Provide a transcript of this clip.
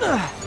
Ugh.